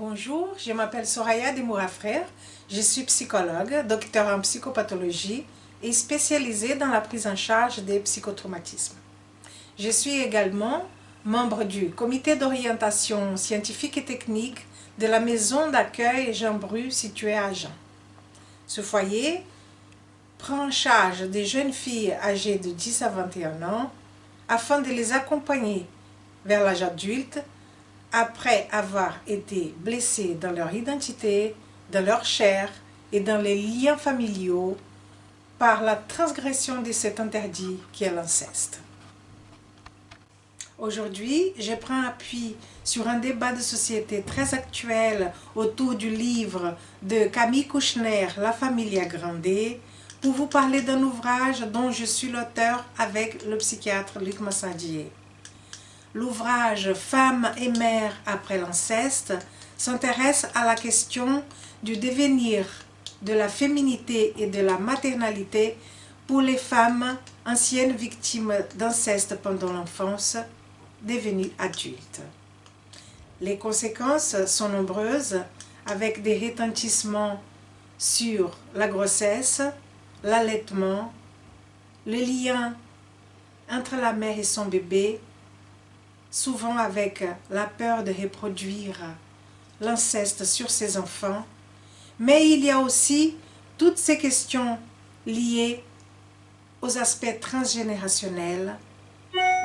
Bonjour, je m'appelle Soraya Demoura Frère, je suis psychologue, docteur en psychopathologie et spécialisée dans la prise en charge des psychotraumatismes. Je suis également membre du comité d'orientation scientifique et technique de la maison d'accueil Jean Bru située à Jean. Ce foyer prend en charge des jeunes filles âgées de 10 à 21 ans afin de les accompagner vers l'âge adulte après avoir été blessés dans leur identité, dans leur chair et dans les liens familiaux par la transgression de cet interdit qui est l'inceste. Aujourd'hui, je prends appui sur un débat de société très actuel autour du livre de Camille Kouchner, La famille agrandée, pour vous parler d'un ouvrage dont je suis l'auteur avec le psychiatre Luc Massadier. L'ouvrage Femmes et mères après l'inceste s'intéresse à la question du devenir de la féminité et de la maternalité pour les femmes anciennes victimes d'inceste pendant l'enfance devenus adultes. Les conséquences sont nombreuses avec des retentissements sur la grossesse, l'allaitement, le lien entre la mère et son bébé, souvent avec la peur de reproduire l'inceste sur ses enfants, mais il y a aussi toutes ces questions liées aux aspects transgénérationnels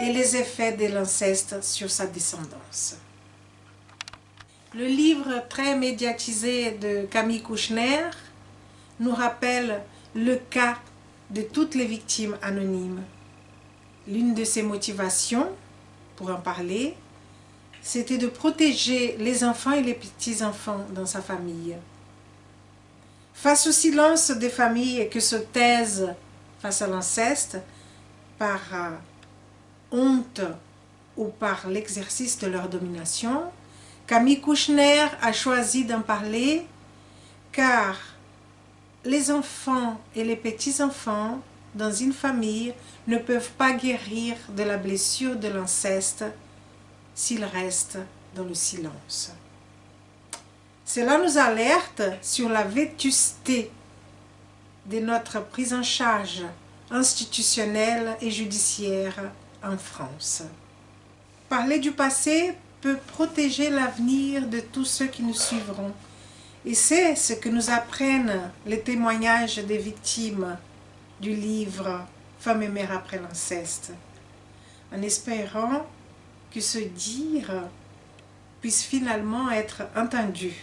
et les effets de l'inceste sur sa descendance. Le livre très médiatisé de Camille Kouchner nous rappelle le cas de toutes les victimes anonymes. L'une de ses motivations, en parler, c'était de protéger les enfants et les petits-enfants dans sa famille. Face au silence des familles que se taisent face à l'inceste, par honte ou par l'exercice de leur domination, Camille Kouchner a choisi d'en parler car les enfants et les petits-enfants dans une famille ne peuvent pas guérir de la blessure de l'inceste s'ils restent dans le silence. Cela nous alerte sur la vétusté de notre prise en charge institutionnelle et judiciaire en France. Parler du passé peut protéger l'avenir de tous ceux qui nous suivront. Et c'est ce que nous apprennent les témoignages des victimes du livre « Femme et mère après l'inceste », en espérant que ce dire puisse finalement être entendu.